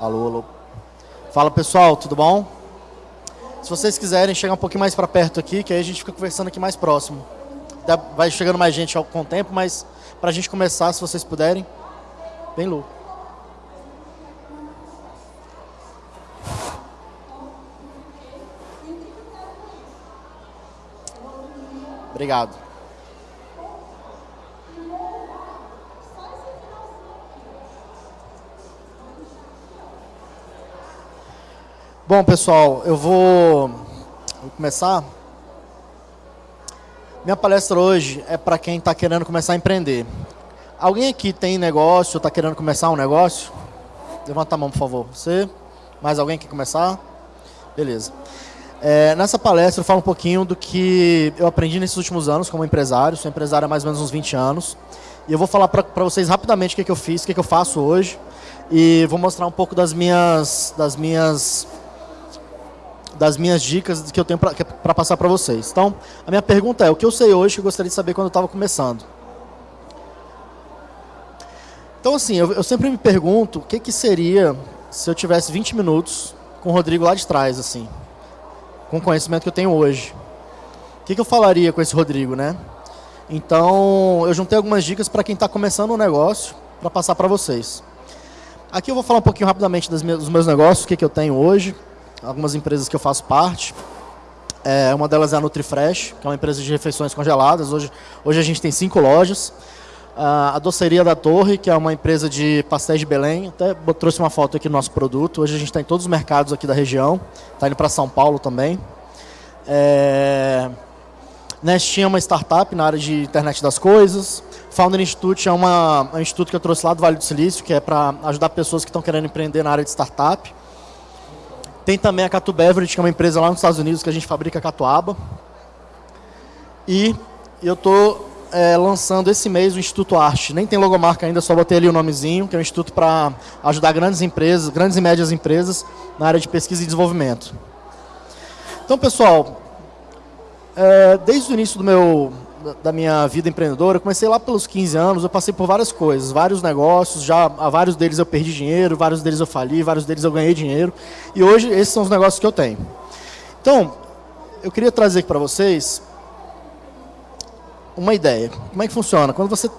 Alô, alô. Fala pessoal, tudo bom? Se vocês quiserem chegar um pouquinho mais para perto aqui, que aí a gente fica conversando aqui mais próximo. Vai chegando mais gente com o tempo, mas para a gente começar, se vocês puderem. Bem louco. Obrigado. Bom, pessoal, eu vou, vou começar. Minha palestra hoje é para quem está querendo começar a empreender. Alguém aqui tem negócio, está querendo começar um negócio? Levanta a mão, por favor. Você? Mais alguém quer começar? Beleza. É, nessa palestra eu falo um pouquinho do que eu aprendi nesses últimos anos como empresário. Sou empresário há mais ou menos uns 20 anos. E eu vou falar para vocês rapidamente o que, que eu fiz, o que, que eu faço hoje. E vou mostrar um pouco das minhas, das minhas, das minhas dicas que eu tenho para passar para vocês. Então, a minha pergunta é, o que eu sei hoje que eu gostaria de saber quando eu estava começando? Então, assim, eu, eu sempre me pergunto o que, que seria se eu tivesse 20 minutos com o Rodrigo lá de trás, assim com o conhecimento que eu tenho hoje. O que, que eu falaria com esse Rodrigo, né? Então, eu juntei algumas dicas para quem está começando um negócio, para passar para vocês. Aqui eu vou falar um pouquinho rapidamente dos meus negócios, o que, que eu tenho hoje, algumas empresas que eu faço parte. É, uma delas é a NutriFresh, que é uma empresa de refeições congeladas. Hoje, hoje a gente tem cinco lojas. Uh, a Doceria da Torre, que é uma empresa de pastéis de Belém. Até trouxe uma foto aqui do nosso produto. Hoje a gente está em todos os mercados aqui da região. Está indo para São Paulo também. É... Nestinha é uma startup na área de internet das coisas. Founder Institute é uma, um instituto que eu trouxe lá do Vale do Silício, que é para ajudar pessoas que estão querendo empreender na área de startup. Tem também a Catu Beverage, que é uma empresa lá nos Estados Unidos que a gente fabrica catuaba. E eu estou é, lançando esse mês o Instituto Arte. Nem tem logomarca ainda, só botei ali o nomezinho, que é um instituto para ajudar grandes empresas, grandes e médias empresas na área de pesquisa e desenvolvimento. Então, pessoal, é, desde o início do meu, da minha vida empreendedora, eu comecei lá pelos 15 anos, eu passei por várias coisas, vários negócios, já a vários deles eu perdi dinheiro, vários deles eu fali, vários deles eu ganhei dinheiro, e hoje esses são os negócios que eu tenho. Então, eu queria trazer aqui para vocês uma ideia. Como é que funciona? Quando você,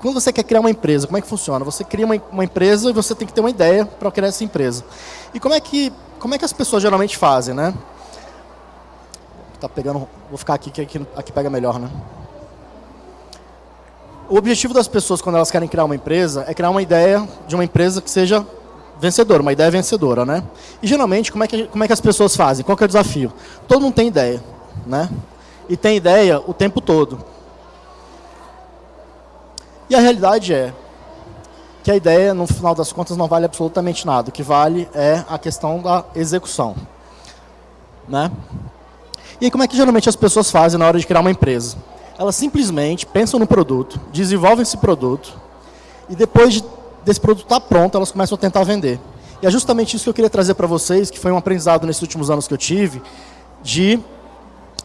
quando você quer criar uma empresa, como é que funciona? Você cria uma, uma empresa e você tem que ter uma ideia para criar essa empresa. E como é que, como é que as pessoas geralmente fazem, né? Tá pegando, vou ficar aqui que aqui, aqui pega melhor, né? O objetivo das pessoas quando elas querem criar uma empresa é criar uma ideia de uma empresa que seja vencedora, uma ideia vencedora, né? E geralmente, como é que, como é que as pessoas fazem? Qual é o desafio? Todo mundo tem ideia, né? E tem ideia o tempo todo. E a realidade é que a ideia, no final das contas, não vale absolutamente nada. O que vale é a questão da execução. Né? E como é que geralmente as pessoas fazem na hora de criar uma empresa? Elas simplesmente pensam no produto, desenvolvem esse produto, e depois de, desse produto estar tá pronto, elas começam a tentar vender. E é justamente isso que eu queria trazer para vocês, que foi um aprendizado nesses últimos anos que eu tive, de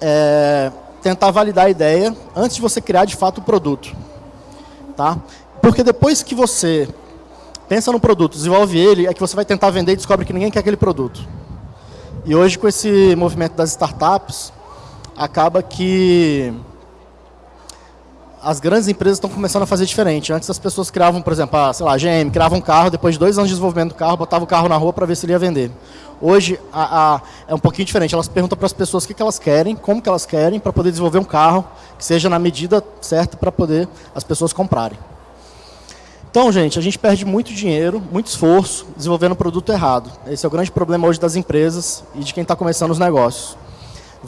é, tentar validar a ideia antes de você criar de fato o produto. Tá? Porque depois que você pensa no produto, desenvolve ele, é que você vai tentar vender e descobre que ninguém quer aquele produto. E hoje, com esse movimento das startups, acaba que as grandes empresas estão começando a fazer diferente. Antes as pessoas criavam, por exemplo, a, sei lá, a GM criava um carro, depois de dois anos de desenvolvimento do carro, botava o carro na rua para ver se ele ia vender. Hoje a, a, é um pouquinho diferente. Elas perguntam para as pessoas o que, que elas querem, como que elas querem, para poder desenvolver um carro que seja na medida certa para poder as pessoas comprarem. Então, gente, a gente perde muito dinheiro, muito esforço desenvolvendo um produto errado. Esse é o grande problema hoje das empresas e de quem está começando os negócios.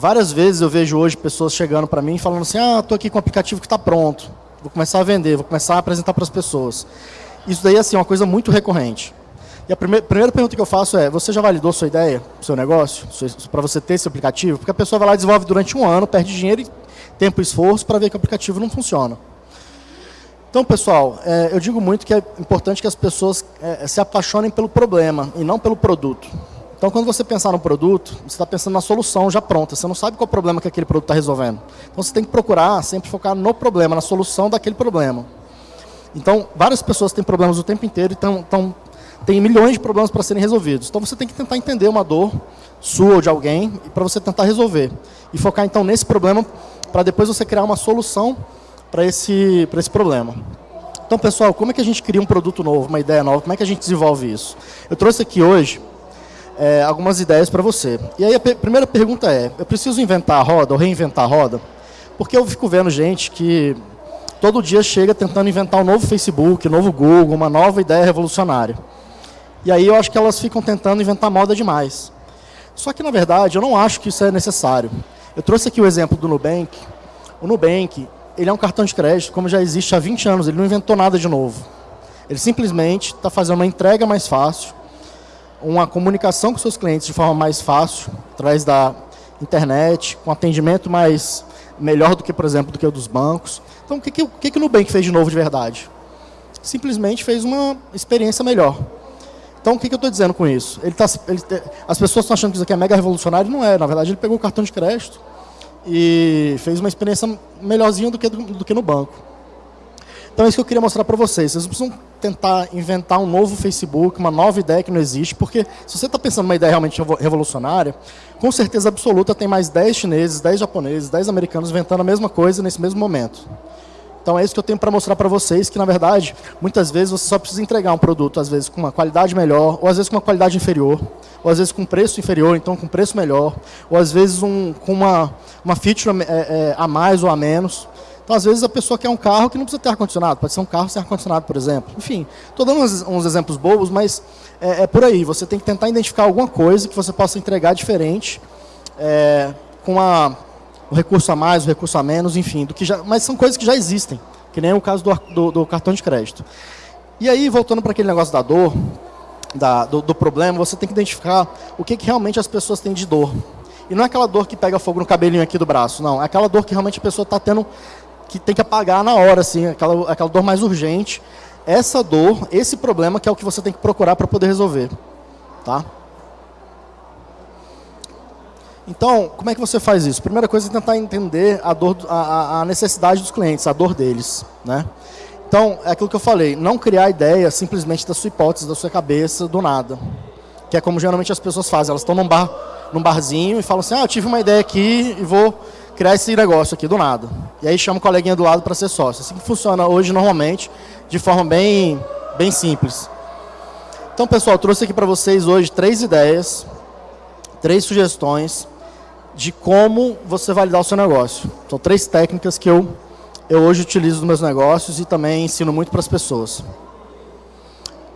Várias vezes eu vejo hoje pessoas chegando para mim falando assim, ah, estou aqui com um aplicativo que está pronto, vou começar a vender, vou começar a apresentar para as pessoas. Isso daí assim, é uma coisa muito recorrente. E a primeira, primeira pergunta que eu faço é, você já validou sua ideia, seu negócio, para você ter esse aplicativo? Porque a pessoa vai lá e desenvolve durante um ano, perde dinheiro, tempo e esforço para ver que o aplicativo não funciona. Então, pessoal, é, eu digo muito que é importante que as pessoas é, se apaixonem pelo problema e não pelo produto. Então, quando você pensar no produto, você está pensando na solução já pronta. Você não sabe qual o problema que aquele produto está resolvendo. Então, você tem que procurar sempre focar no problema, na solução daquele problema. Então, várias pessoas têm problemas o tempo inteiro e estão tem milhões de problemas para serem resolvidos. Então você tem que tentar entender uma dor sua ou de alguém para você tentar resolver. E focar então nesse problema para depois você criar uma solução para esse, esse problema. Então, pessoal, como é que a gente cria um produto novo, uma ideia nova? Como é que a gente desenvolve isso? Eu trouxe aqui hoje é, algumas ideias para você. E aí a primeira pergunta é, eu preciso inventar a roda ou reinventar a roda? Porque eu fico vendo gente que todo dia chega tentando inventar um novo Facebook, um novo Google, uma nova ideia revolucionária. E aí eu acho que elas ficam tentando inventar moda demais. Só que, na verdade, eu não acho que isso é necessário. Eu trouxe aqui o exemplo do Nubank. O Nubank, ele é um cartão de crédito como já existe há 20 anos, ele não inventou nada de novo. Ele simplesmente está fazendo uma entrega mais fácil, uma comunicação com seus clientes de forma mais fácil, através da internet, com atendimento mais melhor do que, por exemplo, do que o dos bancos. Então, o que, que, o, que, que o Nubank fez de novo de verdade? Simplesmente fez uma experiência melhor. Então, o que, que eu estou dizendo com isso? Ele tá, ele, as pessoas estão achando que isso aqui é mega revolucionário, não é. Na verdade, ele pegou o cartão de crédito e fez uma experiência melhorzinha do que, do, do que no banco. Então, é isso que eu queria mostrar para vocês. Vocês precisam tentar inventar um novo Facebook, uma nova ideia que não existe, porque se você está pensando numa ideia realmente revolucionária, com certeza absoluta tem mais 10 chineses, 10 japoneses, 10 americanos inventando a mesma coisa nesse mesmo momento. Então é isso que eu tenho para mostrar para vocês, que na verdade, muitas vezes você só precisa entregar um produto, às vezes com uma qualidade melhor, ou às vezes com uma qualidade inferior, ou às vezes com preço inferior, então com preço melhor, ou às vezes um, com uma, uma feature é, é, a mais ou a menos. Então, às vezes, a pessoa quer um carro que não precisa ter ar-condicionado, pode ser um carro sem ar-condicionado, por exemplo. Enfim, estou dando uns, uns, exemplos bobos, mas é, é, por aí. Você tem que tentar identificar alguma coisa que você possa entregar diferente, é, com a, o recurso a mais, o recurso a menos, enfim. Do que já, mas são coisas que já existem, que nem o caso do, do, do cartão de crédito. E aí, voltando para aquele negócio da dor, da, do, do, problema, você tem que identificar o que, que realmente as pessoas têm de dor. E não é aquela dor que pega fogo no cabelinho aqui do braço, não. É aquela dor que realmente a pessoa está tendo que tem que apagar na hora, assim, aquela, aquela dor mais urgente. Essa dor, esse problema que é o que você tem que procurar para poder resolver. Tá? Então, como é que você faz isso? Primeira coisa é tentar entender a, dor, a, a necessidade dos clientes, a dor deles. Né? Então, é aquilo que eu falei, não criar ideia simplesmente da sua hipótese, da sua cabeça, do nada. Que é como geralmente as pessoas fazem, elas estão num, bar, num barzinho e falam assim, ah, eu tive uma ideia aqui e vou criar esse negócio aqui do nada. E aí chama o coleguinha do lado para ser sócio. Assim que funciona hoje normalmente, de forma bem, bem simples. Então, pessoal, trouxe aqui para vocês hoje três ideias, três sugestões de como você validar o seu negócio. São três técnicas que eu, eu hoje utilizo nos meus negócios e também ensino muito para as pessoas.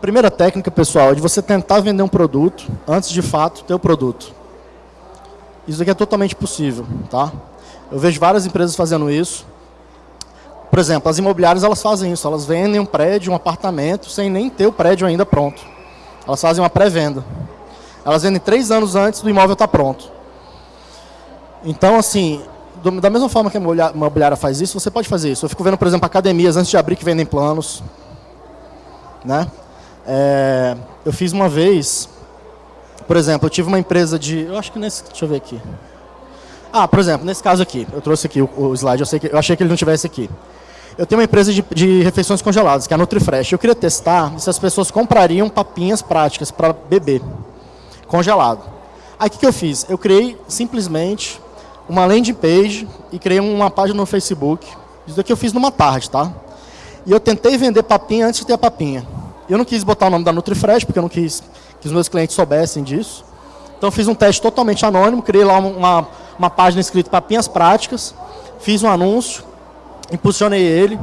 Primeira técnica, pessoal, é de você tentar vender um produto antes de fato ter o produto. Isso aqui é totalmente possível, tá? Eu vejo várias empresas fazendo isso. Por exemplo, as imobiliárias elas fazem isso, elas vendem um prédio, um apartamento, sem nem ter o prédio ainda pronto. Elas fazem uma pré-venda. Elas vendem três anos antes do imóvel estar pronto. Então, assim, do, da mesma forma que a imobiliária faz isso, você pode fazer isso. Eu fico vendo, por exemplo, academias antes de abrir que vendem planos. Né? É, eu fiz uma vez, por exemplo, eu tive uma empresa de... Eu acho que nesse... Deixa eu ver aqui. Ah, por exemplo, nesse caso aqui, eu trouxe aqui o, o slide, eu, que, eu, achei que ele não tivesse aqui. Eu tenho uma empresa de, de refeições congeladas, que é a NutriFresh. Eu queria testar se as pessoas comprariam papinhas práticas para beber, congelado. Aí o que, que eu fiz? Eu criei simplesmente uma landing page e criei uma página no Facebook. Isso daqui eu fiz numa tarde, tá? E eu tentei vender papinha antes de ter a papinha. Eu não quis botar o nome da NutriFresh, porque eu não quis que os meus clientes soubessem disso. Então eu fiz um teste totalmente anônimo, criei lá uma, uma página escrita Papinhas Práticas, fiz um anúncio, impulsionei ele,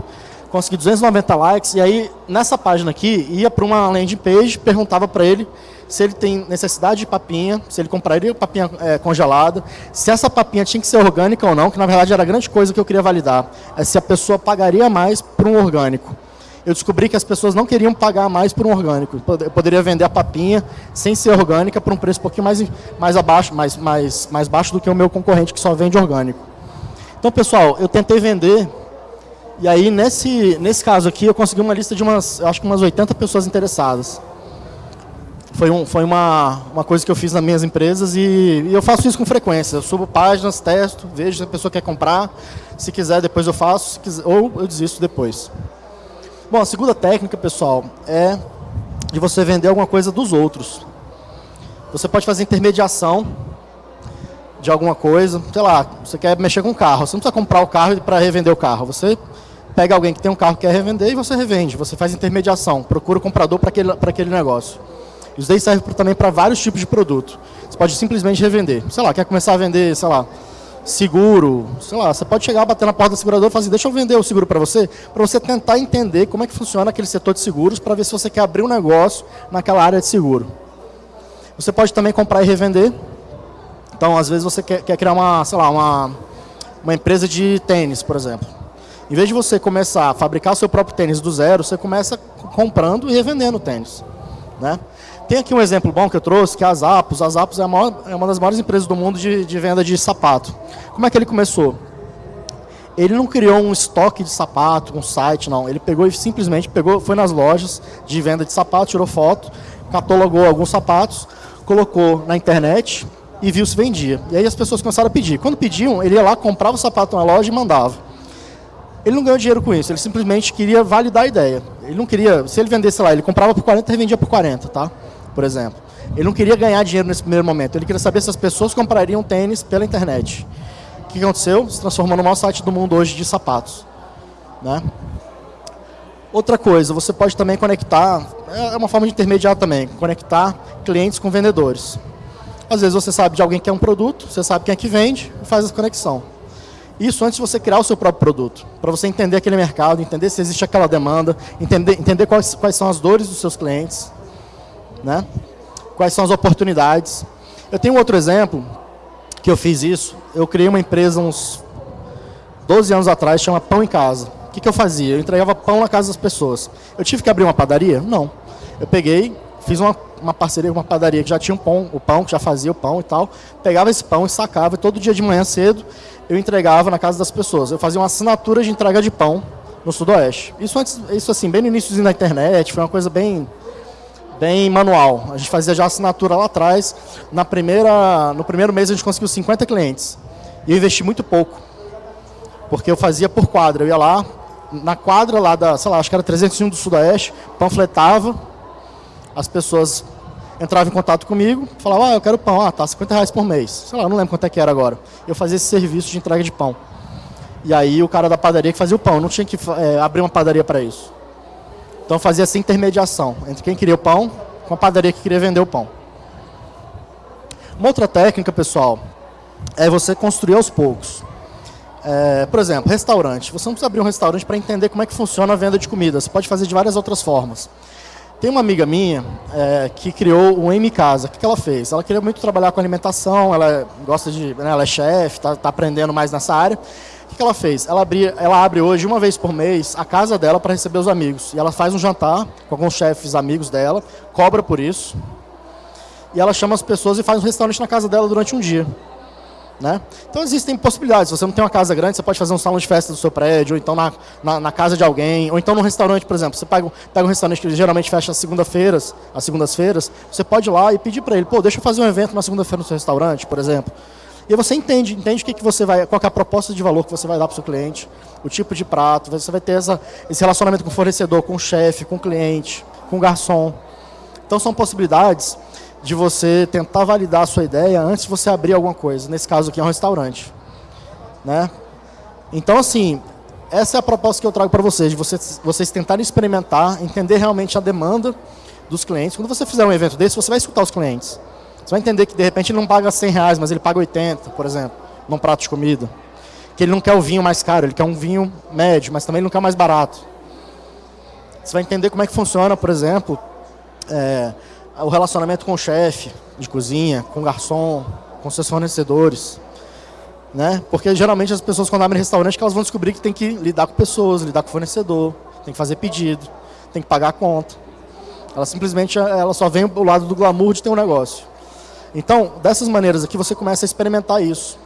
consegui 290 likes, e aí nessa página aqui, ia para uma landing page, perguntava para ele se ele tem necessidade de papinha, se ele compraria papinha é, congelada, se essa papinha tinha que ser orgânica ou não, que na verdade era a grande coisa que eu queria validar, é se a pessoa pagaria mais por um orgânico eu descobri que as pessoas não queriam pagar mais por um orgânico. Eu poderia vender a papinha sem ser orgânica por um preço um pouquinho mais, mais abaixo, mais, mais, mais baixo do que o meu concorrente que só vende orgânico. Então, pessoal, eu tentei vender e aí nesse, nesse caso aqui eu consegui uma lista de umas, acho que umas 80 pessoas interessadas. Foi, um, foi uma, uma coisa que eu fiz nas minhas empresas e, e eu faço isso com frequência. Eu subo páginas, testo, vejo se a pessoa quer comprar. Se quiser, depois eu faço, quiser, ou eu desisto depois. Bom, a segunda técnica, pessoal, é de você vender alguma coisa dos outros. Você pode fazer intermediação de alguma coisa, sei lá, você quer mexer com o carro, você não precisa comprar o carro para revender o carro, você pega alguém que tem um carro que quer revender e você revende, você faz intermediação, procura o comprador para aquele, aquele negócio. Isso daí serve também para vários tipos de produto. Você pode simplesmente revender. Sei lá, quer começar a vender, sei lá, seguro, sei lá, você pode chegar, bater na porta do segurador e falar assim, deixa eu vender o seguro para você, para você tentar entender como é que funciona aquele setor de seguros, para ver se você quer abrir um negócio naquela área de seguro. Você pode também comprar e revender. Então, às vezes você quer, quer criar uma, sei lá, uma, uma empresa de tênis, por exemplo. Em vez de você começar a fabricar o seu próprio tênis do zero, você começa comprando e revendendo tênis. Né? Tem aqui um exemplo bom que eu trouxe, que é a Zappos. A Zappos é, maior, é uma das maiores empresas do mundo de, de venda de sapato. Como é que ele começou? Ele não criou um estoque de sapato, um site, não. Ele pegou e simplesmente pegou, foi nas lojas de venda de sapato, tirou foto, catalogou alguns sapatos, colocou na internet e viu se vendia. E aí as pessoas começaram a pedir. Quando pediam, ele ia lá, comprava o sapato na loja e mandava. Ele não ganhou dinheiro com isso, ele simplesmente queria validar a ideia. Ele não queria, se ele vendesse lá, ele comprava por 40 e revendia por 40, tá? Por exemplo. Ele não queria ganhar dinheiro nesse primeiro momento, ele queria saber se as pessoas comprariam tênis pela internet. O que aconteceu? Se transformou no maior site do mundo hoje de sapatos. Né? Outra coisa, você pode também conectar, é uma forma de intermediar também, conectar clientes com vendedores. Às vezes você sabe de alguém que quer um produto, você sabe quem é que vende e faz essa conexão. Isso antes de você criar o seu próprio produto, para você entender aquele mercado, entender se existe aquela demanda, entender, entender quais, quais são as dores dos seus clientes, né? Quais são as oportunidades? Eu tenho outro exemplo que eu fiz isso. Eu criei uma empresa uns 12 anos atrás, chama Pão em Casa. O que, que eu fazia? Eu entregava pão na casa das pessoas. Eu tive que abrir uma padaria? Não. Eu peguei, fiz uma, uma parceria com uma padaria que já tinha um pão, o pão, que já fazia o pão e tal. Pegava esse pão e sacava, e todo dia de manhã cedo eu entregava na casa das pessoas. Eu fazia uma assinatura de entrega de pão no Sudoeste. Isso antes, isso assim, bem no início da internet, foi uma coisa bem bem manual. A gente fazia já assinatura lá atrás. Na primeira, no primeiro mês a gente conseguiu 50 clientes. E eu investi muito pouco. Porque eu fazia por quadra. Eu ia lá, na quadra lá da, sei lá, acho que era 301 do Sudoeste, panfletava, as pessoas entravam em contato comigo, falavam, ah, eu quero pão, ah, tá, 50 reais por mês. Sei lá, não lembro quanto é que era agora. Eu fazia esse serviço de entrega de pão. E aí o cara da padaria que fazia o pão, não tinha que é, abrir uma padaria para isso. Então fazia essa intermediação entre quem queria o pão com a padaria que queria vender o pão. Uma outra técnica, pessoal, é você construir aos poucos. É, por exemplo, restaurante. Você não precisa abrir um restaurante para entender como é que funciona a venda de comida. Você pode fazer de várias outras formas. Tem uma amiga minha é, que criou um M Casa. O que, que ela fez? Ela queria muito trabalhar com alimentação, ela gosta de, né, ela é chefe, está tá aprendendo mais nessa área que, que ela fez? Ela, abria, ela abre hoje, uma vez por mês, a casa dela para receber os amigos. E ela faz um jantar com alguns chefes amigos dela, cobra por isso. E ela chama as pessoas e faz um restaurante na casa dela durante um dia. Né? Então existem possibilidades. Se você não tem uma casa grande, você pode fazer um salão de festa do seu prédio, ou então na, na, na casa de alguém, ou então num restaurante, por exemplo. Você pega, pega um restaurante que geralmente fecha às segundas-feiras, às segundas-feiras, você pode ir lá e pedir para ele, pô, deixa eu fazer um evento na segunda-feira no seu restaurante, por exemplo. E você entende, entende o que, que você vai, qual é a proposta de valor que você vai dar para o seu cliente, o tipo de prato, você vai ter essa, esse relacionamento com o fornecedor, com o chefe, com o cliente, com o garçom. Então são possibilidades de você tentar validar a sua ideia antes de você abrir alguma coisa. Nesse caso aqui é um restaurante. Né? Então assim, essa é a proposta que eu trago para vocês, de vocês, vocês tentarem experimentar, entender realmente a demanda dos clientes. Quando você fizer um evento desse, você vai escutar os clientes. Você vai entender que de repente ele não paga 100 reais, mas ele paga 80, por exemplo, num prato de comida. Que ele não quer o vinho mais caro, ele quer um vinho médio, mas também não quer mais barato. Você vai entender como é que funciona, por exemplo, é, o relacionamento com o chefe de cozinha, com o garçom, com seus fornecedores. Né? Porque geralmente as pessoas quando abrem restaurante elas vão descobrir que tem que lidar com pessoas, lidar com fornecedor, tem que fazer pedido, tem que pagar a conta. Ela simplesmente ela só vem o lado do glamour de ter um negócio. Então, dessas maneiras aqui, você começa a experimentar isso.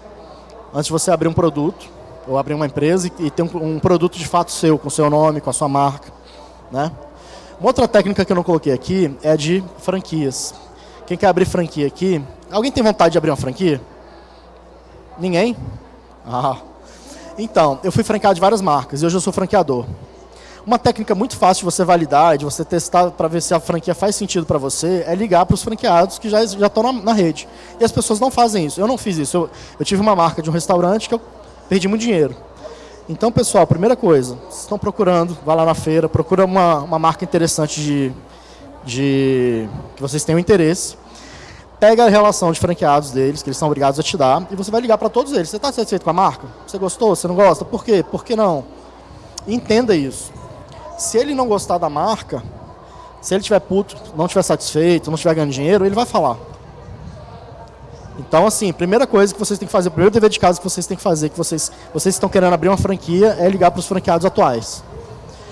Antes de você abrir um produto, ou abrir uma empresa e, ter um, produto de fato seu, com seu nome, com a sua marca. Né? Uma outra técnica que eu não coloquei aqui é de franquias. Quem quer abrir franquia aqui? Alguém tem vontade de abrir uma franquia? Ninguém? Ah. Então, eu fui franqueado de várias marcas e hoje eu sou franqueador. Uma técnica muito fácil de você validar, de você testar para ver se a franquia faz sentido para você, é ligar para os franqueados que já, já estão na, na, rede. E as pessoas não fazem isso. Eu não fiz isso. Eu, eu tive uma marca de um restaurante que eu perdi muito dinheiro. Então, pessoal, primeira coisa, vocês estão procurando, vá lá na feira, procura uma, uma marca interessante de, de que vocês tenham interesse pega a relação de franqueados deles, que eles são obrigados a te dar, e você vai ligar para todos eles. Você está satisfeito com a marca? Você gostou? Você não gosta? Por quê? Por que não? Entenda isso. Se ele não gostar da marca, se ele estiver puto, não estiver satisfeito, não estiver ganhando dinheiro, ele vai falar. Então, assim, primeira coisa que vocês têm que fazer, o primeiro dever de casa que vocês têm que fazer, que vocês, vocês estão querendo abrir uma franquia, é ligar para os franqueados atuais.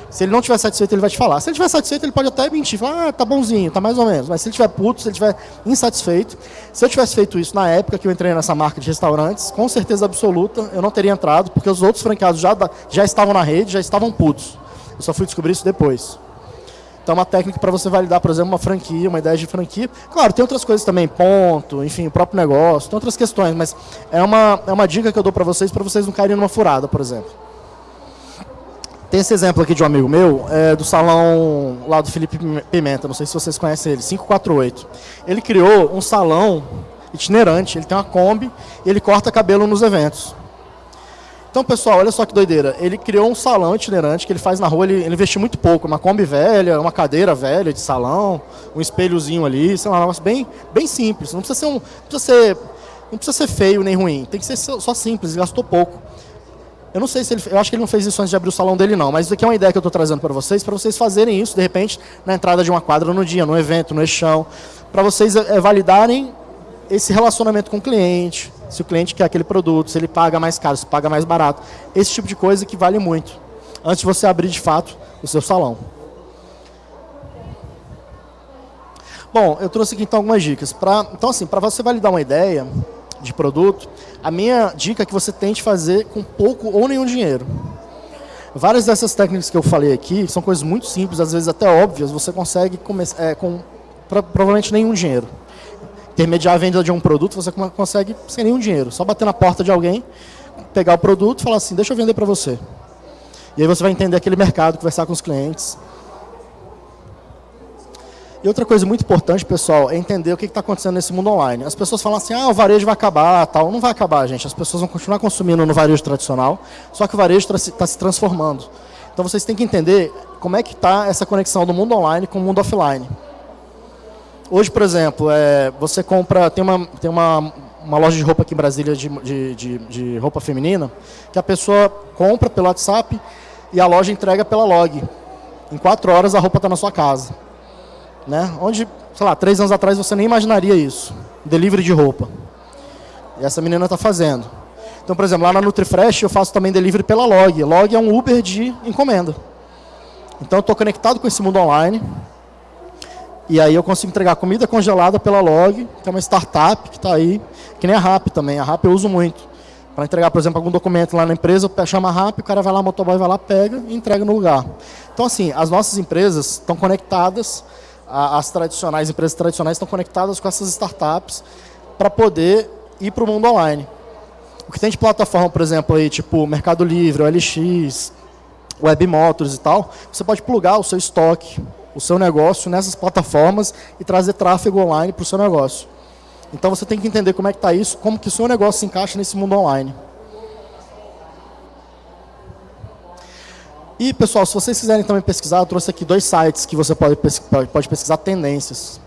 Se ele não estiver satisfeito, ele vai te falar. Se ele estiver satisfeito, ele pode até mentir, falar, ah, tá bonzinho, tá mais ou menos. Mas se ele estiver puto, se ele estiver insatisfeito, se eu tivesse feito isso na época que eu entrei nessa marca de restaurantes, com certeza absoluta, eu não teria entrado, porque os outros franqueados já, já estavam na rede, já estavam putos. Eu só fui descobrir isso depois. Então, uma técnica para você validar, por exemplo, uma franquia, uma ideia de franquia. Claro, tem outras coisas também, ponto, enfim, o próprio negócio, tem outras questões, mas é uma, é uma dica que eu dou para vocês, para vocês não caírem numa furada, por exemplo. Tem esse exemplo aqui de um amigo meu, é, do salão lá do Felipe Pimenta, não sei se vocês conhecem ele, 548. Ele criou um salão itinerante, ele tem uma Kombi e ele corta cabelo nos eventos. Então, pessoal, olha só que doideira. Ele criou um salão itinerante que ele faz na rua, ele, ele investiu muito pouco. Uma Kombi velha, uma cadeira velha de salão, um espelhozinho ali, sei lá, um negócio bem, bem simples. Não precisa ser um. Precisa ser, não precisa ser feio nem ruim. Tem que ser só simples, ele gastou pouco. Eu não sei se ele, eu acho que ele não fez isso antes de abrir o salão dele não, mas isso aqui é uma ideia que eu estou trazendo para vocês, para vocês fazerem isso, de repente, na entrada de uma quadra no dia, no evento, no eixão, para vocês é, validarem esse relacionamento com o cliente, se o cliente quer aquele produto, se ele paga mais caro, se paga mais barato, esse tipo de coisa que vale muito, antes de você abrir de fato o seu salão. Bom, eu trouxe aqui então algumas dicas. Pra, então assim, para você validar uma ideia, de produto, a minha dica é que você tente fazer com pouco ou nenhum dinheiro. Várias dessas técnicas que eu falei aqui são coisas muito simples, às vezes até óbvias, você consegue é, com provavelmente nenhum dinheiro. Intermediar a venda de um produto, você consegue sem nenhum dinheiro. Só bater na porta de alguém, pegar o produto e falar assim, deixa eu vender para você. E aí você vai entender aquele mercado, conversar com os clientes, e outra coisa muito importante, pessoal, é entender o que está acontecendo nesse mundo online. As pessoas falam assim, ah, o varejo vai acabar, tal. Não vai acabar, gente. As pessoas vão continuar consumindo no varejo tradicional, só que o varejo está se transformando. Então vocês têm que entender como é que está essa conexão do mundo online com o mundo offline. Hoje, por exemplo, é, você compra, tem, uma, tem uma, uma loja de roupa aqui em Brasília, de, de, de, de roupa feminina, que a pessoa compra pelo WhatsApp e a loja entrega pela log. Em quatro horas a roupa está na sua casa. Né? Onde, sei lá, três anos atrás você nem imaginaria isso. Delivery de roupa. E essa menina está fazendo. Então, por exemplo, lá na NutriFresh eu faço também delivery pela Log. Log é um Uber de encomenda. Então eu estou conectado com esse mundo online. E aí eu consigo entregar comida congelada pela Log, que é uma startup que está aí, que nem a RAP também. A RAP eu uso muito. Para entregar, por exemplo, algum documento lá na empresa, eu chamo a RAP, o cara vai lá, o motoboy vai lá, pega e entrega no lugar. Então, assim, as nossas empresas estão conectadas as tradicionais, empresas tradicionais estão conectadas com essas startups para poder ir para o mundo online. O que tem de plataforma, por exemplo, aí, tipo Mercado Livre, OLX, Web Motors e tal, você pode plugar o seu estoque, o seu negócio nessas plataformas e trazer tráfego online para o seu negócio. Então você tem que entender como é que está isso, como que o seu negócio se encaixa nesse mundo online. E, pessoal, se vocês quiserem também pesquisar, eu trouxe aqui dois sites que você pode, pode pesquisar tendências.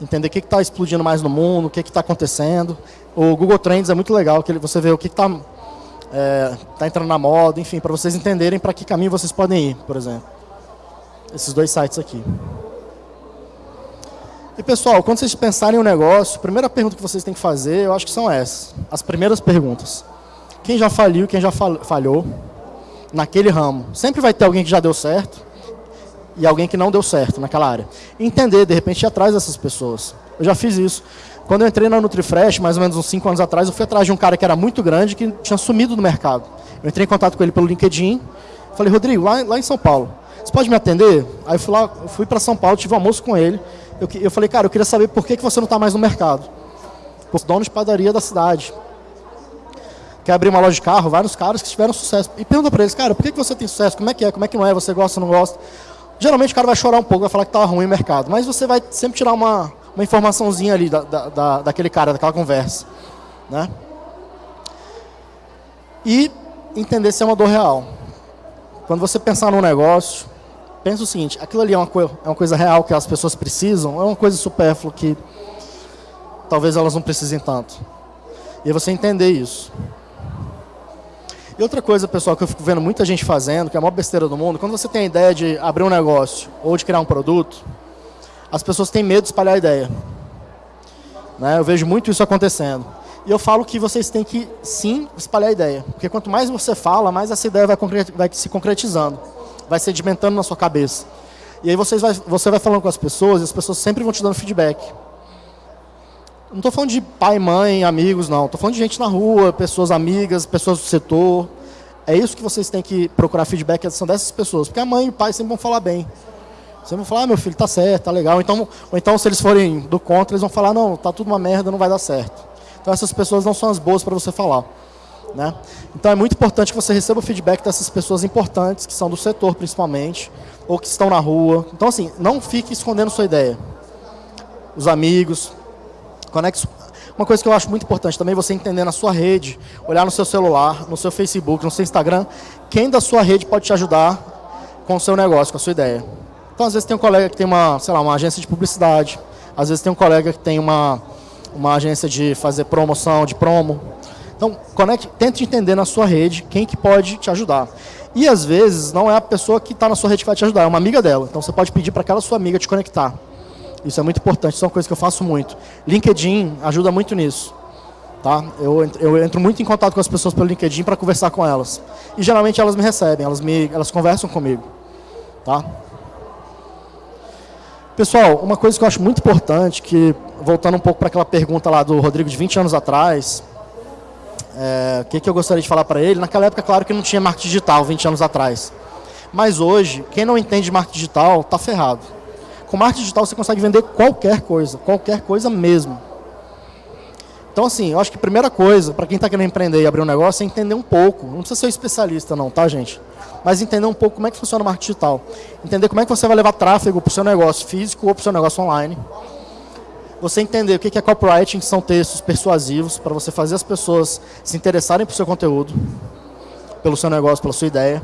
Entender o que está explodindo mais no mundo, o que está acontecendo. O Google Trends é muito legal, que você vê o que está é, tá entrando na moda, enfim, para vocês entenderem para que caminho vocês podem ir, por exemplo. Esses dois sites aqui. E, pessoal, quando vocês pensarem em um negócio, a primeira pergunta que vocês têm que fazer, eu acho que são essas. As primeiras perguntas. Quem já faliu, quem já falhou naquele ramo. Sempre vai ter alguém que já deu certo e alguém que não deu certo naquela área. Entender, de repente, ir atrás dessas pessoas. Eu já fiz isso. Quando eu entrei na NutriFresh, mais ou menos uns 5 anos atrás, eu fui atrás de um cara que era muito grande, que tinha sumido do mercado. Eu entrei em contato com ele pelo LinkedIn, falei, Rodrigo, lá, lá em São Paulo, você pode me atender? Aí eu fui, lá, fui para São Paulo, tive um almoço com ele. Eu, eu falei, cara, eu queria saber por que, que você não está mais no mercado. Por dono de padaria da cidade quer abrir uma loja de carro, vários caras que tiveram sucesso. E pergunta para eles, cara, por que, que você tem sucesso? Como é que é? Como é que não é? Você gosta não gosta? Geralmente o cara vai chorar um pouco, vai falar que estava ruim o mercado. Mas você vai sempre tirar uma, uma informaçãozinha ali da, da, da, daquele cara, daquela conversa. Né? E entender se é uma dor real. Quando você pensar num negócio, pensa o seguinte, aquilo ali é uma, é uma coisa real que as pessoas precisam, ou é uma coisa supérflua que talvez elas não precisem tanto. E você entender isso. E outra coisa, pessoal, que eu fico vendo muita gente fazendo, que é a maior besteira do mundo, quando você tem a ideia de abrir um negócio ou de criar um produto, as pessoas têm medo de espalhar a ideia. Né? Eu vejo muito isso acontecendo. E eu falo que vocês têm que, sim, espalhar a ideia. Porque quanto mais você fala, mais essa ideia vai, vai se concretizando. Vai sedimentando na sua cabeça. E aí vocês vai, você vai falando com as pessoas e as pessoas sempre vão te dando feedback. Não estou falando de pai, mãe, amigos, não. Estou falando de gente na rua, pessoas amigas, pessoas do setor. É isso que vocês têm que procurar feedback, são dessas pessoas. Porque a mãe e o pai sempre vão falar bem. Sempre vão falar, ah, meu filho, tá certo, tá legal. Então, ou então, se eles forem do contra, eles vão falar, não, tá tudo uma merda, não vai dar certo. Então, essas pessoas não são as boas para você falar. Né? Então, é muito importante que você receba o feedback dessas pessoas importantes, que são do setor, principalmente, ou que estão na rua. Então, assim, não fique escondendo sua ideia. Os amigos, Conecte. Uma coisa que eu acho muito importante também, você entender na sua rede, olhar no seu celular, no seu Facebook, no seu Instagram, quem da sua rede pode te ajudar com o seu negócio, com a sua ideia. Então, às vezes tem um colega que tem uma, sei lá, uma agência de publicidade, às vezes tem um colega que tem uma, uma agência de fazer promoção, de promo. Então, conecte, tente entender na sua rede quem que pode te ajudar. E às vezes não é a pessoa que está na sua rede que vai te ajudar, é uma amiga dela. Então você pode pedir para aquela sua amiga te conectar. Isso é muito importante, isso é uma coisa que eu faço muito. LinkedIn ajuda muito nisso. Tá? Eu, eu entro muito em contato com as pessoas pelo LinkedIn para conversar com elas. E geralmente elas me recebem, elas, me, elas conversam comigo. Tá? Pessoal, uma coisa que eu acho muito importante, que voltando um pouco para aquela pergunta lá do Rodrigo de 20 anos atrás, é, o que, que eu gostaria de falar para ele? Naquela época, claro que não tinha marketing digital, 20 anos atrás. Mas hoje, quem não entende marketing digital, está ferrado. Com marketing digital você consegue vender qualquer coisa, qualquer coisa mesmo. Então, assim, eu acho que a primeira coisa, para quem está querendo empreender e abrir um negócio, é entender um pouco. Não precisa ser especialista não, tá, gente? Mas entender um pouco como é que funciona o marketing digital. Entender como é que você vai levar tráfego para o seu negócio físico ou para o seu negócio online. Você entender o que é copywriting, que são textos persuasivos, para você fazer as pessoas se interessarem por seu conteúdo, pelo seu negócio, pela sua ideia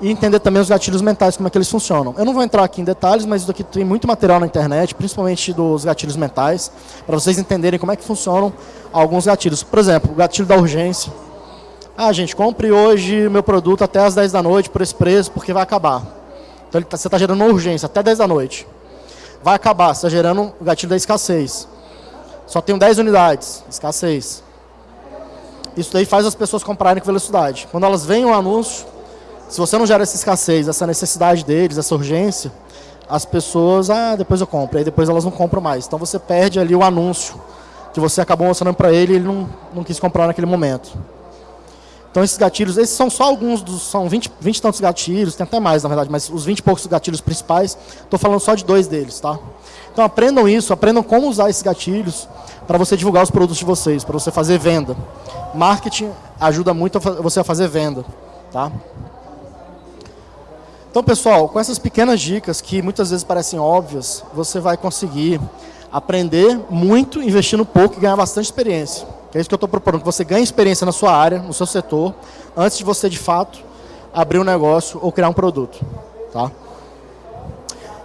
e entender também os gatilhos mentais, como é que eles funcionam. Eu não vou entrar aqui em detalhes, mas isso aqui tem muito material na internet, principalmente dos gatilhos mentais, para vocês entenderem como é que funcionam alguns gatilhos. Por exemplo, o gatilho da urgência. Ah, gente, compre hoje meu produto até as 10 da noite por esse preço, porque vai acabar. Então tá, você está gerando uma urgência, até 10 da noite. Vai acabar, você está gerando o gatilho da escassez. Só tem 10 unidades, escassez. Isso daí faz as pessoas comprarem com velocidade. Quando elas veem o um anúncio, se você não gera essa escassez, essa necessidade deles, essa urgência, as pessoas, ah, depois eu compro, aí depois elas não compram mais. Então você perde ali o anúncio que você acabou mostrando para ele e ele não, não quis comprar naquele momento. Então esses gatilhos, esses são só alguns dos, são 20, 20 e tantos gatilhos, tem até mais na verdade, mas os 20 e poucos gatilhos principais, estou falando só de dois deles, tá? Então aprendam isso, aprendam como usar esses gatilhos para você divulgar os produtos de vocês, para você fazer venda. Marketing ajuda muito você a fazer venda, tá? Então, pessoal, com essas pequenas dicas que muitas vezes parecem óbvias, você vai conseguir aprender muito investindo pouco e ganhar bastante experiência. É isso que eu estou propondo, que você ganhe experiência na sua área, no seu setor, antes de você, de fato, abrir um negócio ou criar um produto. Tá?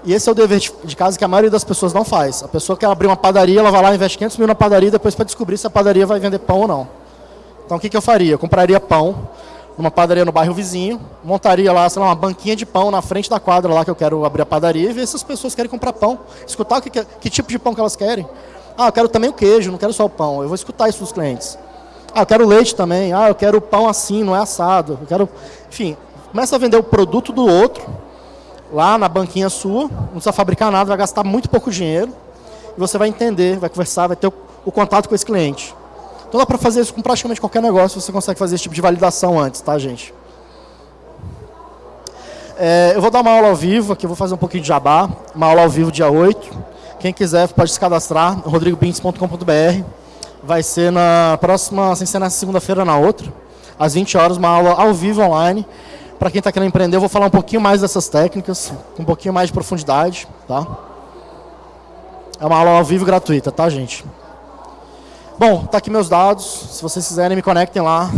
E esse é o dever de casa que a maioria das pessoas não faz. A pessoa quer abrir uma padaria, ela vai lá, investe 500 mil na padaria, depois para descobrir se a padaria vai vender pão ou não. Então, o que, que eu faria? Eu compraria pão, numa padaria no bairro vizinho, montaria lá, sei lá, uma banquinha de pão na frente da quadra lá que eu quero abrir a padaria e ver se as pessoas querem comprar pão. Escutar o que, que tipo de pão que elas querem. Ah, eu quero também o queijo, não quero só o pão. Eu vou escutar isso dos clientes. Ah, eu quero leite também. Ah, eu quero pão assim, não é assado. Eu quero... Enfim, começa a vender o produto do outro lá na banquinha sua, não precisa fabricar nada, vai gastar muito pouco dinheiro e você vai entender, vai conversar, vai ter o, o contato com esse cliente. Então dá para fazer isso com praticamente qualquer negócio, você consegue fazer esse tipo de validação antes, tá, gente? É, eu vou dar uma aula ao vivo, aqui eu vou fazer um pouquinho de jabá, uma aula ao vivo dia 8. Quem quiser pode se cadastrar, rodrigobintes.com.br. vai ser na próxima, sem ser na segunda-feira, na outra, às 20 horas, uma aula ao vivo online. Para quem está querendo empreender, eu vou falar um pouquinho mais dessas técnicas, um pouquinho mais de profundidade, tá? É uma aula ao vivo gratuita, tá, gente? Bom, tá aqui meus dados. Se vocês quiserem, me conectem lá.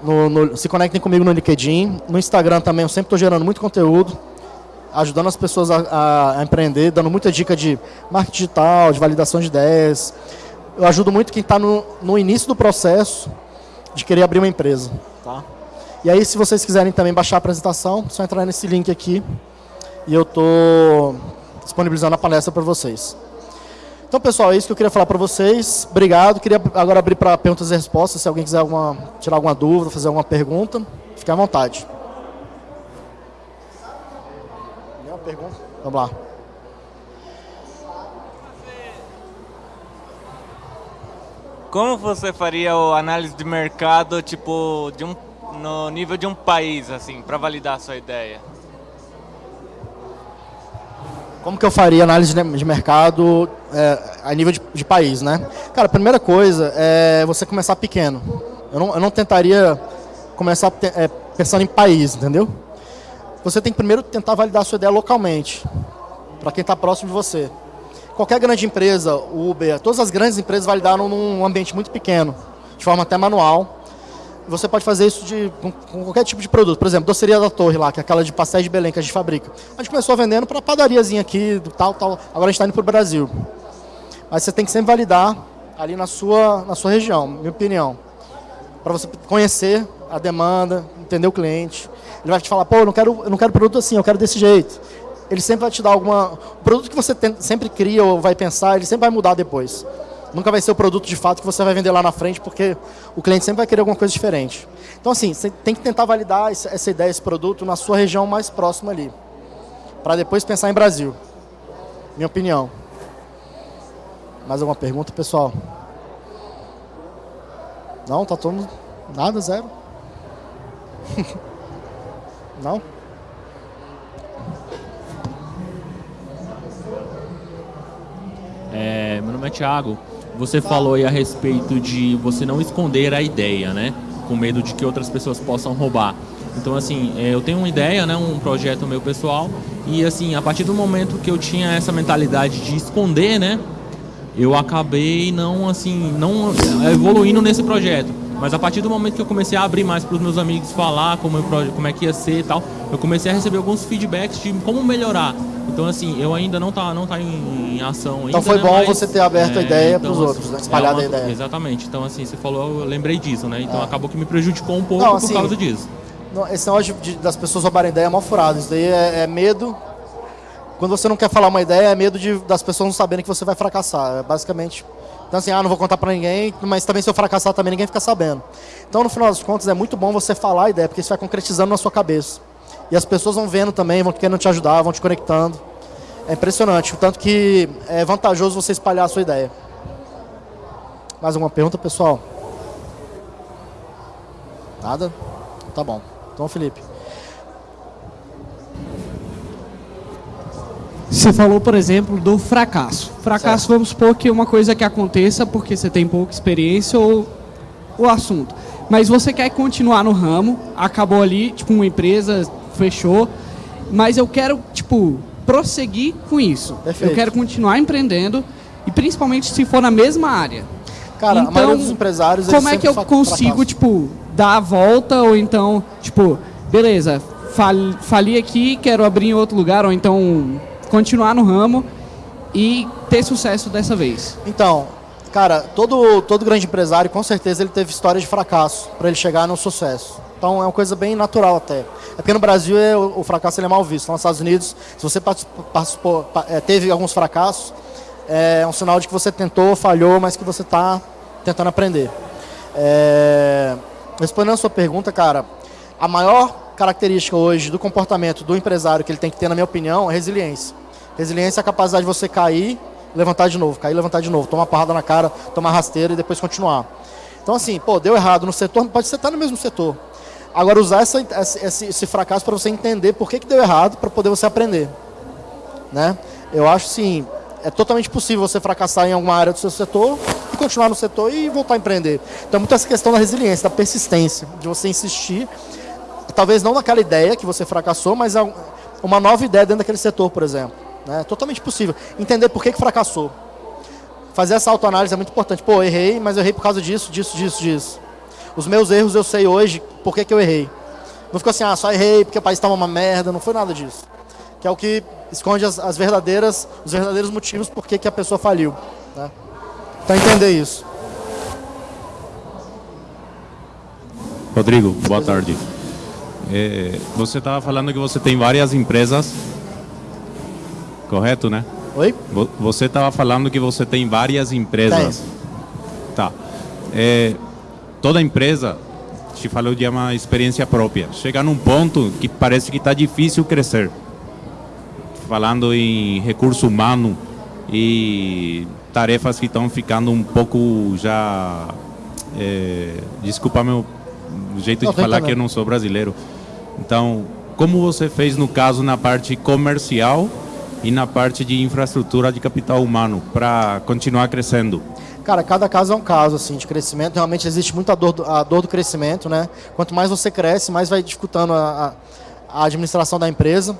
No, no, se conectem comigo no LinkedIn. No Instagram também, eu sempre estou gerando muito conteúdo, ajudando as pessoas a, a, empreender, dando muita dica de marketing digital, de validação de ideias. Eu ajudo muito quem está no, no início do processo de querer abrir uma empresa. Tá? E aí, se vocês quiserem também baixar a apresentação, é só entrar nesse link aqui e eu estou disponibilizando a palestra para vocês. Então, pessoal, é isso que eu queria falar para vocês. Obrigado. Queria agora abrir para perguntas e respostas. Se alguém quiser alguma, tirar alguma dúvida, fazer alguma pergunta, fique à vontade. Pergunta? Vamos lá. Como você faria a análise de mercado, tipo, de um, no nível de um país, assim, para validar a sua ideia? Como que eu faria análise de mercado é, a nível de, de, país, né? Cara, a primeira coisa é você começar pequeno. Eu não, eu não tentaria começar é, pensando em país, entendeu? Você tem que primeiro tentar validar a sua ideia localmente, para quem está próximo de você. Qualquer grande empresa, Uber, todas as grandes empresas validaram num ambiente muito pequeno, de forma até manual você pode fazer isso de, com, qualquer tipo de produto. Por exemplo, doceria da Torre lá, que é aquela de pastéis de Belém que a gente fabrica. A gente começou vendendo para padariazinha aqui, tal, tal. Agora a gente está indo para o Brasil. Mas você tem que sempre validar ali na sua, na sua região, minha opinião. Para você conhecer a demanda, entender o cliente. Ele vai te falar, pô, eu não quero, eu não quero produto assim, eu quero desse jeito. Ele sempre vai te dar alguma... O produto que você tem, sempre cria ou vai pensar, ele sempre vai mudar depois. Nunca vai ser o produto de fato que você vai vender lá na frente, porque o cliente sempre vai querer alguma coisa diferente. Então, assim, você tem que tentar validar essa ideia, esse produto na sua região mais próxima ali. Para depois pensar em Brasil. Minha opinião. Mais alguma pergunta, pessoal? Não? Tá todo mundo... Nada? Zero? Não? É, meu nome é Thiago. Você falou aí a respeito de você não esconder a ideia, né? Com medo de que outras pessoas possam roubar. Então, assim, é, eu tenho uma ideia, né? Um projeto meu pessoal. E, assim, a partir do momento que eu tinha essa mentalidade de esconder, né? Eu acabei não, assim, não evoluindo nesse projeto. Mas a partir do momento que eu comecei a abrir mais para os meus amigos falar como, eu, como é que ia ser e tal, eu comecei a receber alguns feedbacks de como melhorar. Então, assim, eu ainda não tá, não tá em, em ação ainda, Então foi né? bom Mas, você ter aberto é, a ideia então, para os outros, né? Espalhado é uma, a ideia. Exatamente. Então, assim, você falou, eu lembrei disso, né? Então é. acabou que me prejudicou um pouco não, assim, por causa disso. Esse negócio de, de, das pessoas roubarem ideia é mal furado. Isso daí é, é, medo. Quando você não quer falar uma ideia, é medo de, das pessoas não saberem que você vai fracassar. É basicamente. Então, assim, ah, não vou contar para ninguém, mas também se eu fracassar também ninguém fica sabendo. Então, no final das contas, é muito bom você falar a ideia, porque isso vai concretizando na sua cabeça. E as pessoas vão vendo também, vão querendo te ajudar, vão te conectando. É impressionante, o tanto que é vantajoso você espalhar a sua ideia. Mais alguma pergunta, pessoal? Nada? Tá bom. Então, Felipe. Você falou, por exemplo, do fracasso. Fracasso, certo. vamos supor que é uma coisa que aconteça porque você tem pouca experiência ou o assunto. Mas você quer continuar no ramo, acabou ali, tipo, uma empresa fechou, mas eu quero, tipo, prosseguir com isso. Perfeito. Eu quero continuar empreendendo e principalmente se for na mesma área. Cara, então, a maioria dos empresários como é que eu consigo tipo dar a volta ou então tipo beleza fali, fali aqui quero abrir em outro lugar ou então continuar no ramo e ter sucesso dessa vez. Então, cara, todo todo grande empresário com certeza ele teve história de fracasso para ele chegar no sucesso. Então é uma coisa bem natural até. É porque no Brasil é, o, fracasso é mal visto. Nos Estados Unidos, se você participou, é, teve alguns fracassos, é um sinal de que você tentou, falhou, mas que você está tentando aprender. É, respondendo a sua pergunta, cara, a maior característica hoje do comportamento do empresário que ele tem que ter, na minha opinião, é resiliência. Resiliência é a capacidade de você cair, levantar de novo, cair, levantar de novo, tomar parrada na cara, tomar rasteira e depois continuar. Então assim, pô, deu errado no setor, pode ser estar no mesmo setor. Agora, usar essa, esse, esse fracasso para você entender por que, que deu errado, para poder você aprender. Né? Eu acho, sim, é totalmente possível você fracassar em alguma área do seu setor e continuar no setor e voltar a empreender. Então, muito essa questão da resiliência, da persistência, de você insistir, talvez não naquela ideia que você fracassou, mas uma nova ideia dentro daquele setor, por exemplo. É totalmente possível. Entender por que, que fracassou. Fazer essa autoanálise é muito importante. Pô, errei, mas eu errei por causa disso, disso, disso, disso. Os meus erros eu sei hoje por que, que eu errei. Não ficou assim, ah, só errei porque o país estava uma merda, não foi nada disso. Que é o que esconde as, as verdadeiras, os verdadeiros motivos por que, que a pessoa faliu. Né? Então entender isso. Rodrigo, boa tarde. É, você estava falando que você tem várias empresas, correto, né? Oi? Você estava falando que você tem várias empresas. Tem. Tá. É, toda empresa, te falou de uma experiência própria. Chega num ponto que parece que está difícil crescer. Falando em recurso humano e tarefas que estão ficando um pouco já... É, desculpa meu jeito não, de falar também. que eu não sou brasileiro então, como você fez no caso na parte comercial e na parte de infraestrutura de capital humano para continuar crescendo? Cara, cada caso é um caso assim de crescimento. Realmente existe muita dor do, a dor do crescimento, né? Quanto mais você cresce, mais vai dificultando a, a administração da empresa.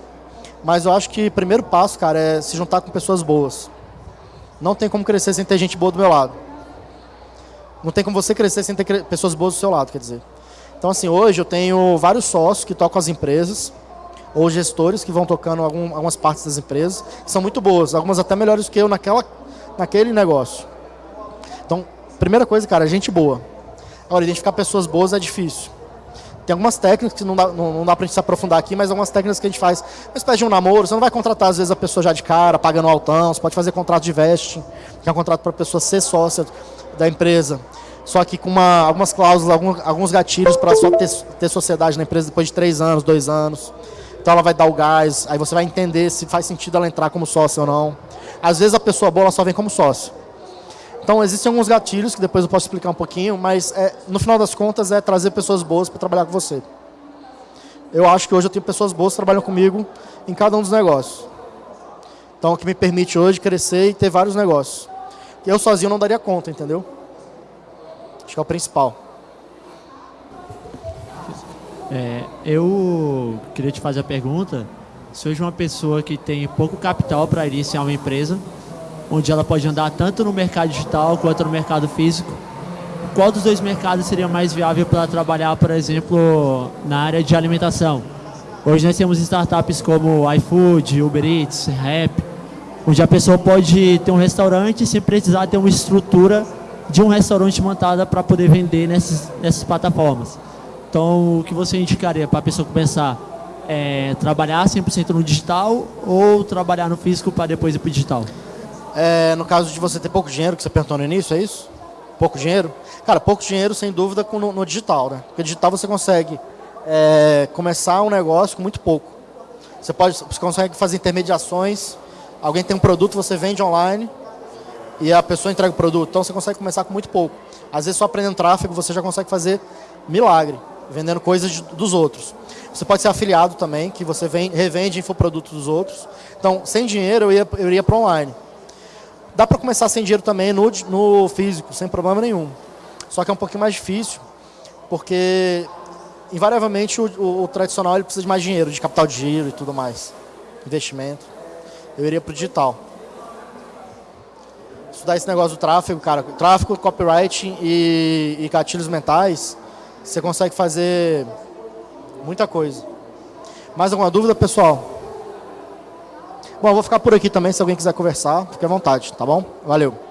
Mas eu acho que o primeiro passo, cara, é se juntar com pessoas boas. Não tem como crescer sem ter gente boa do meu lado. Não tem como você crescer sem ter pessoas boas do seu lado, quer dizer. Então, assim, hoje eu tenho vários sócios que tocam as empresas, ou gestores que vão tocando algum, algumas partes das empresas, que são muito boas, algumas até melhores que eu naquela, naquele negócio. Então, primeira coisa, cara, gente boa. Agora, identificar pessoas boas é difícil. Tem algumas técnicas que não dá, não, não dá pra gente se aprofundar aqui, mas algumas técnicas que a gente faz. Uma espécie de um namoro, você não vai contratar às vezes a pessoa já de cara, pagando altão, você pode fazer contrato de vesting, que é um contrato para a pessoa ser sócia da empresa só que com uma, algumas cláusulas, alguns, alguns gatilhos para só ter, ter sociedade na empresa depois de três anos, dois anos. Então ela vai dar o gás, aí você vai entender se faz sentido ela entrar como sócio ou não. Às vezes a pessoa boa só vem como sócio. Então existem alguns gatilhos que depois eu posso explicar um pouquinho, mas é, no final das contas é trazer pessoas boas para trabalhar com você. Eu acho que hoje eu tenho pessoas boas que trabalham comigo em cada um dos negócios. Então o que me permite hoje crescer e ter vários negócios. Eu sozinho não daria conta, entendeu? Acho que é o principal. É, eu queria te fazer a pergunta. Se hoje uma pessoa que tem pouco capital para iniciar uma empresa, onde ela pode andar tanto no mercado digital quanto no mercado físico, qual dos dois mercados seria mais viável para trabalhar, por exemplo, na área de alimentação? Hoje nós temos startups como iFood, Uber Eats, Rap, onde a pessoa pode ter um restaurante sem precisar ter uma estrutura de um restaurante montada para poder vender nessas, nessas plataformas. Então, o que você indicaria para a pessoa começar? É, trabalhar 100% no digital ou trabalhar no físico para depois ir para o digital? É, no caso de você ter pouco dinheiro, que você perguntou no início, é isso? Pouco dinheiro? Cara, pouco dinheiro, sem dúvida, no, no digital, né? Porque digital você consegue é, começar um negócio com muito pouco. Você, pode, você consegue fazer intermediações, alguém tem um produto, você vende online, e a pessoa entrega o produto. Então você consegue começar com muito pouco. Às vezes só aprendendo tráfego você já consegue fazer milagre, vendendo coisas dos outros. Você pode ser afiliado também, que você vem, revende infoprodutos dos outros. Então, sem dinheiro eu, ia, eu iria para online. Dá para começar sem dinheiro também no, no físico, sem problema nenhum. Só que é um pouquinho mais difícil, porque invariavelmente o, o, o tradicional ele precisa de mais dinheiro, de capital de giro e tudo mais. Investimento. Eu iria para o digital estudar esse negócio do tráfego, cara. Tráfego, copyright e, e gatilhos mentais, você consegue fazer muita coisa. Mais alguma dúvida, pessoal? Bom, eu vou ficar por aqui também, se alguém quiser conversar, fique à vontade, tá bom? Valeu.